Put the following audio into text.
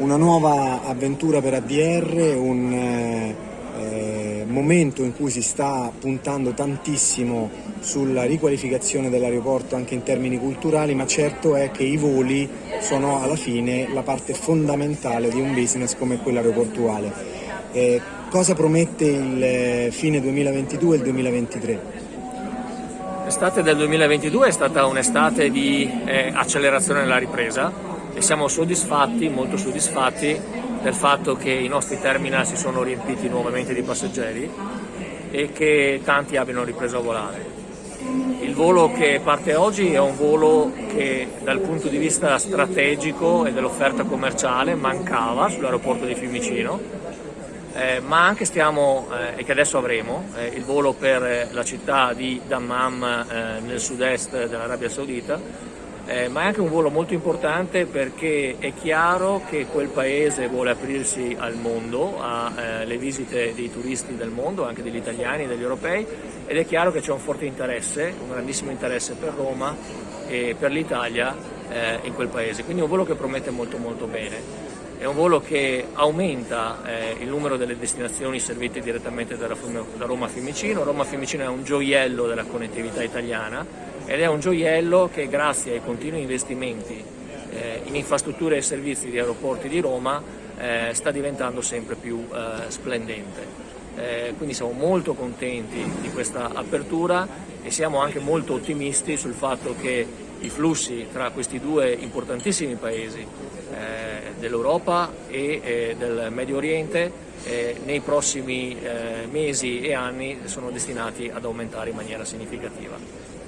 un'avventura per ADR, un eh, momento in cui si sta puntando tantissimo sulla riqualificazione dell'aeroporto anche in termini culturali, ma certo è che i voli sono alla fine la parte fondamentale di un business come quello aeroportuale. Eh, cosa promette il eh, fine 2022 e il 2023? L'estate del 2022 è stata un'estate di eh, accelerazione nella ripresa e siamo soddisfatti, molto soddisfatti del fatto che i nostri terminal si sono riempiti nuovamente di passeggeri e che tanti abbiano ripreso a volare. Il volo che parte oggi è un volo che dal punto di vista strategico e dell'offerta commerciale mancava sull'aeroporto di Fiumicino eh, ma anche stiamo, eh, e che adesso avremo, eh, il volo per la città di Dammam eh, nel sud-est dell'Arabia Saudita, eh, ma è anche un volo molto importante perché è chiaro che quel paese vuole aprirsi al mondo, alle visite dei turisti del mondo, anche degli italiani e degli europei, ed è chiaro che c'è un forte interesse, un grandissimo interesse per Roma e per l'Italia in quel paese, quindi è un volo che promette molto molto bene. È un volo che aumenta eh, il numero delle destinazioni servite direttamente da Roma a Fiumicino. Roma a Fiumicino è un gioiello della connettività italiana ed è un gioiello che grazie ai continui investimenti eh, in infrastrutture e servizi di aeroporti di Roma eh, sta diventando sempre più eh, splendente. Eh, quindi siamo molto contenti di questa apertura e siamo anche molto ottimisti sul fatto che i flussi tra questi due importantissimi paesi eh, dell'Europa e eh, del Medio Oriente nei prossimi mesi e anni sono destinati ad aumentare in maniera significativa.